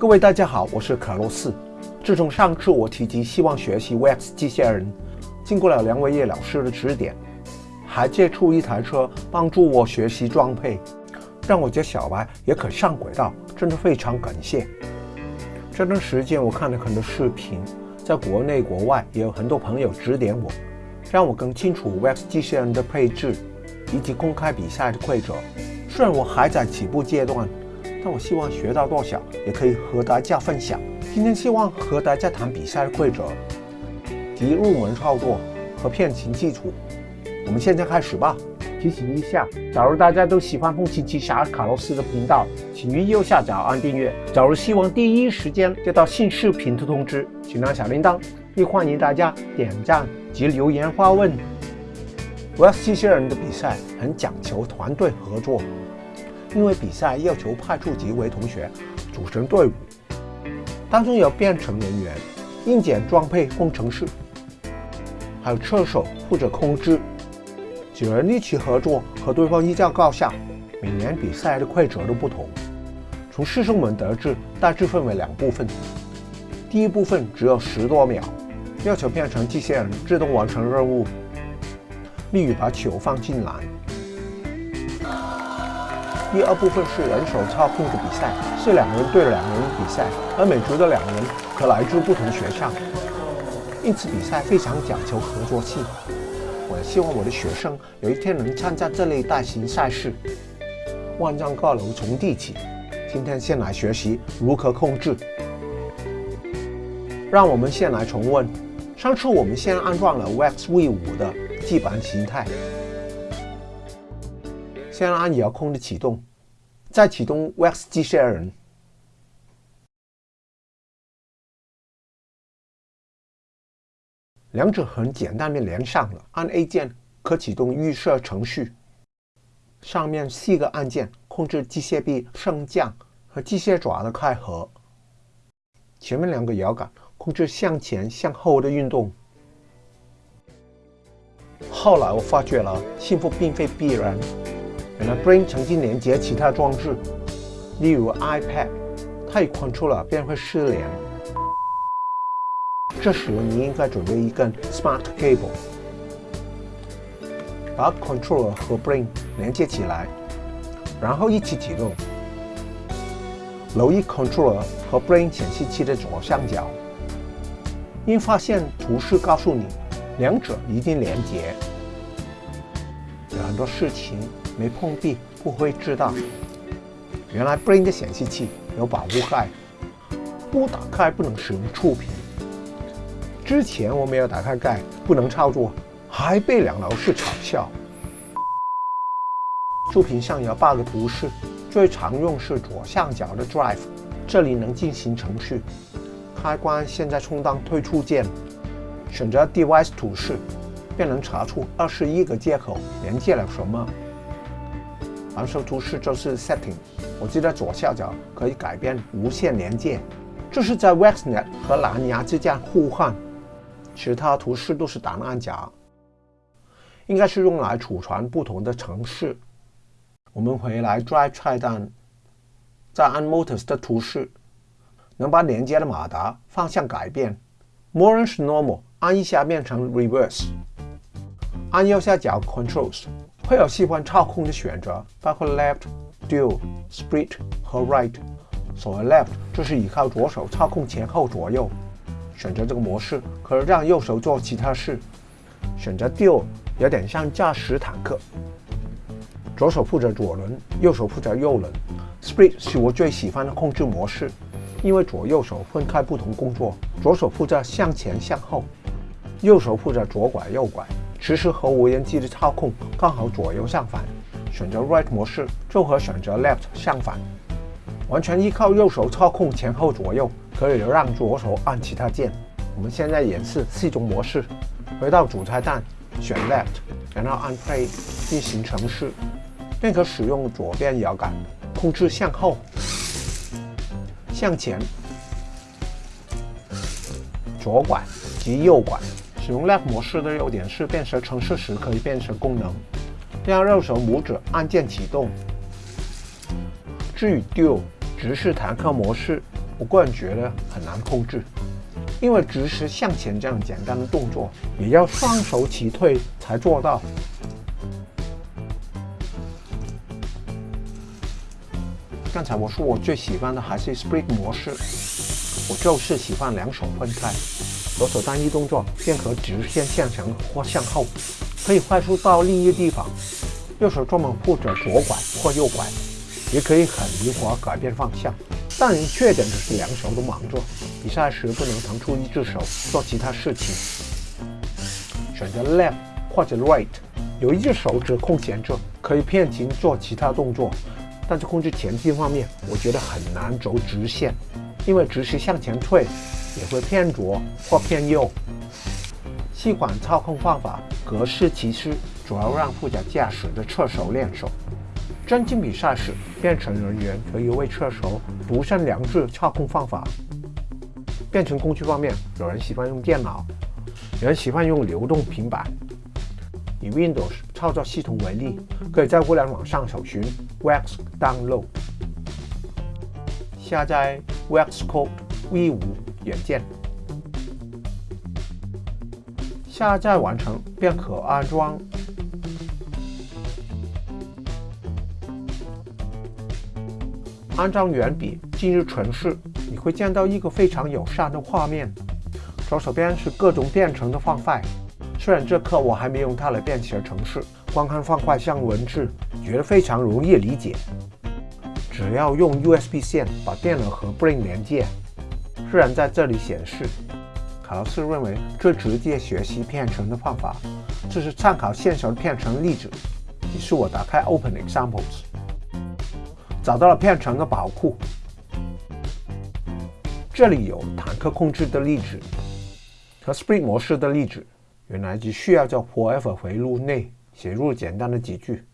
各位大家好，我是卡洛斯。自从上次我提及希望学习 VX 机械人，经过了梁伟业老师的指点，还借出一台车帮助我学习装配，让我家小白也可上轨道，真的非常感谢。这段时间我看了很多视频，在国内国外也有很多朋友指点我，让我更清楚 VX 机器人的配置以及公开比赛的规则。虽然我还在起步阶段。但我希望学到多少，也可以和大家分享。今天希望和大家谈比赛的规则及入门操作和片型基础。我们现在开始吧。提醒一下，假如大家都喜欢风行奇侠卡洛斯的频道，请于右下角按订阅。假如希望第一时间接到新视频的通知，请按小铃铛。也欢迎大家点赞及留言发问。VX 机器人的比赛很讲求团队合作。因为比赛要求派出几位同学组成队伍，当中有编程人员、硬件装配工程师，还有车手负责控制。几人一起合作，和对方一较高下。每年比赛的规则都不同。从师兄们得知，大致分为两部分。第一部分只有十多秒，要求变成机器人自动完成任务，例如把球放进篮。第二部分是人手操控的比赛，是两个人对两个人比赛，而每组的两人可来自不同学校，因此比赛非常讲求合作性。我希望我的学生有一天能参加这类大型赛事。万丈高楼从地起，今天先来学习如何控制。让我们先来重温，上次我们先安装了 Wax V5 的基本形态。先按遥控的启动，再启动 VX 机械人。两者很简单的连上了，按 A 键可启动预设程序。上面四个按键控制机械臂升降和机械爪的开合。前面两个摇杆控制向前向后的运动。后来我发觉了，幸福并非必然。原来 Brain 曾经连接其他装置，例如 iPad，它一 controller 便会失联。这时你应该准备一根 Smart Cable，把 controller 和 Brain 连接起来，然后一起启动。留意 controller 和 Brain 显示器的左上角，应发现图示告诉你两者一定连接。有很多事情。没碰壁不会知道，原来 Brain 的显示器有保护盖，不打开不能使用触屏。之前我没有打开盖，不能操作，还被两老师嘲笑。触屏上有八个图示，最常用是左上角的 Drive，这里能进行程序。开关现在充当退出键，选择 Device 图示，便能查出二十一个接口连接了什么。蓝色图示就是 Setting，我记得左下角可以改变无线连接，这是在 VXNet 和蓝牙之间互换。其他图示都是档案夹，应该是用来储存不同的程式。我们回来 Drive 菜单，再按 Motors 的图示，能把连接的马达方向改变。More 是 Normal，按一下变成 Reverse。按右下角 Controls。会有喜欢操控的选择，包括 Left、Dual、Split 和 Right。所谓 Left 就是依靠左手操控前后左右。选择这个模式，可以让右手做其他事。选择 Dual 有点像驾驶坦克，左手负责左轮，右手负责右轮。Split 是我最喜欢的控制模式，因为左右手分开不同工作，左手负责向前向后，右手负责左拐右拐。其实和无人机的操控刚好左右相反，选择 Right 模式就和选择 Left 相反，完全依靠右手操控前后左右，可以让左手按其他键。我们现在演示四种模式，回到主菜单，选 Left，然后按 Play 进行程式，便可使用左边摇杆控制向后、向前、左拐及右拐。使用 Left 模式的优点是变成程式时可以变成功能，让右手拇指按键启动。至于 Dual 直视坦克模式，我个人觉得很难控制，因为直视向前这样简单的动作，也要双手齐退才做到。刚才我说我最喜欢的还是 Split 模式，我就是喜欢两手分开，左手单一动作便可直线向前或向后，可以快速到另一个地方；右手专门负责左拐或右拐，也可以很灵活改变方向。但缺点就是两手都忙着，比赛时不能腾出一只手做其他事情。选择 left 或者 right，有一只手指空闲着，可以偏行做其他动作。但是控制前进方面，我觉得很难走直线，因为直线向前退也会偏左或偏右。细管操控方法格式其实，主要让负责驾驶的车手练手。真进比赛时，编程人员可以为车手独身两制操控方法。编程工具方面，有人喜欢用电脑，有人喜欢用流动平板。以 Windows 操作系统为例，可以在互联网上搜寻 Wax Download，下载 Wax Code V5 软件，下载完成便可安装。安装原笔，进入城市，你会见到一个非常友善的画面，左手边是各种编程的方块。虽然这课我还没用它来编写程式，光看方块像文字，觉得非常容易理解。只要用 USB 线把电脑和 Brain 连接。虽然在这里显示，卡洛斯认为最直接学习编程的方法，就是参考现成的编程例子。于是我打开 Open Examples，找到了编程的宝库。这里有坦克控制的例子和 Spring 模式的例子。原来只需要在 Forever 回路内写入简单的几句，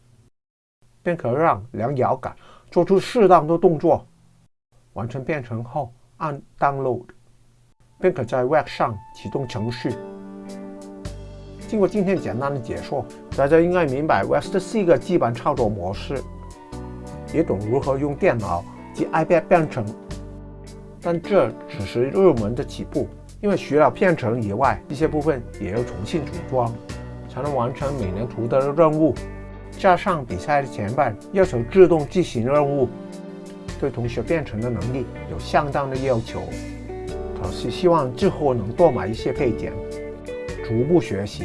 便可让两摇杆做出适当的动作。完成编程后，按 Download，便可在 Web 上启动程序。经过今天简单的解说，大家应该明白 Web 的四个基本操作模式，也懂如何用电脑及 iPad 编程。但这只是入门的起步。因为学了编程以外，一些部分也要重新组装，才能完成每年图的任务。加上比赛的前半要求自动进行任务，对同学编程的能力有相当的要求。老师希望之后能多买一些配件，逐步学习。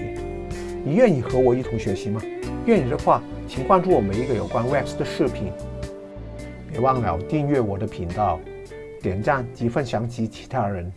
你愿意和我一同学习吗？愿意的话，请关注我们一个有关 Web 的视频。别忘了订阅我的频道，点赞及分享给其他人。